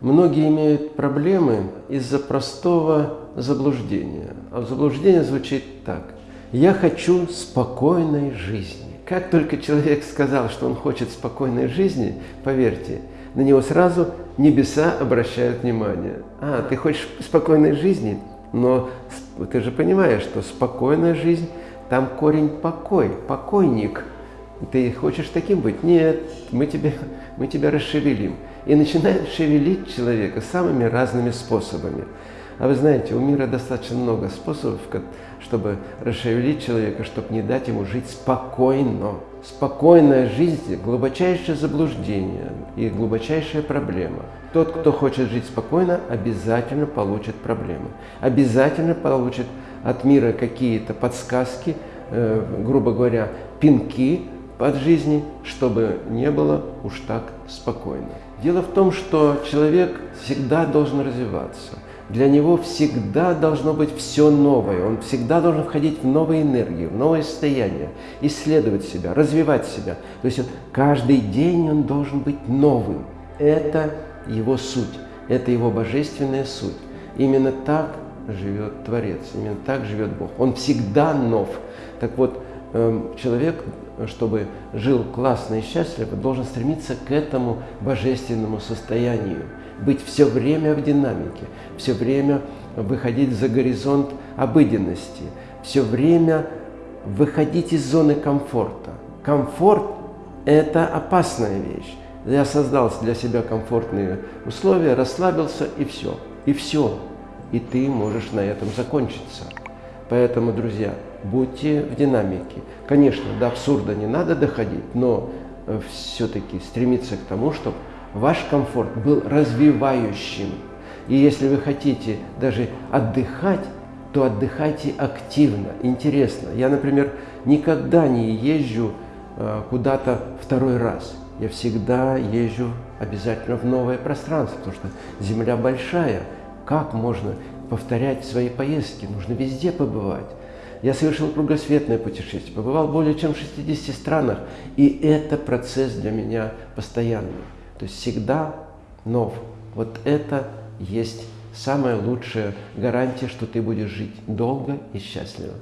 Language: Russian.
Многие имеют проблемы из-за простого заблуждения. А заблуждение звучит так. «Я хочу спокойной жизни». Как только человек сказал, что он хочет спокойной жизни, поверьте, на него сразу небеса обращают внимание. А, ты хочешь спокойной жизни? Но ты же понимаешь, что спокойная жизнь, там корень покой, покойник. Ты хочешь таким быть? Нет, мы тебя, мы тебя расшевелим. И начинает шевелить человека самыми разными способами. А вы знаете, у мира достаточно много способов, чтобы расшевелить человека, чтобы не дать ему жить спокойно. Спокойная жизнь – глубочайшее заблуждение и глубочайшая проблема. Тот, кто хочет жить спокойно, обязательно получит проблемы. Обязательно получит от мира какие-то подсказки, э, грубо говоря, пинки от жизни, чтобы не было уж так спокойно. Дело в том, что человек всегда должен развиваться – для него всегда должно быть все новое, он всегда должен входить в новые энергии, в новое состояние, исследовать себя, развивать себя. То есть каждый день он должен быть новым. Это его суть, это его божественная суть. Именно так живет Творец, именно так живет Бог. Он всегда нов. Так вот, человек, чтобы жил классно и счастливо, должен стремиться к этому божественному состоянию быть все время в динамике, все время выходить за горизонт обыденности, все время выходить из зоны комфорта. Комфорт – это опасная вещь. Я создал для себя комфортные условия, расслабился и все. И все. И ты можешь на этом закончиться. Поэтому, друзья, будьте в динамике. Конечно, до абсурда не надо доходить, но э, все-таки стремиться к тому, чтобы ваш комфорт был развивающим. И если вы хотите даже отдыхать, то отдыхайте активно, интересно. Я, например, никогда не езжу э, куда-то второй раз. Я всегда езжу обязательно в новое пространство, потому что Земля большая. Как можно повторять свои поездки? Нужно везде побывать. Я совершил кругосветное путешествие, побывал более чем в 60 странах, и это процесс для меня постоянный. То есть всегда нов. Вот это есть самая лучшая гарантия, что ты будешь жить долго и счастливо.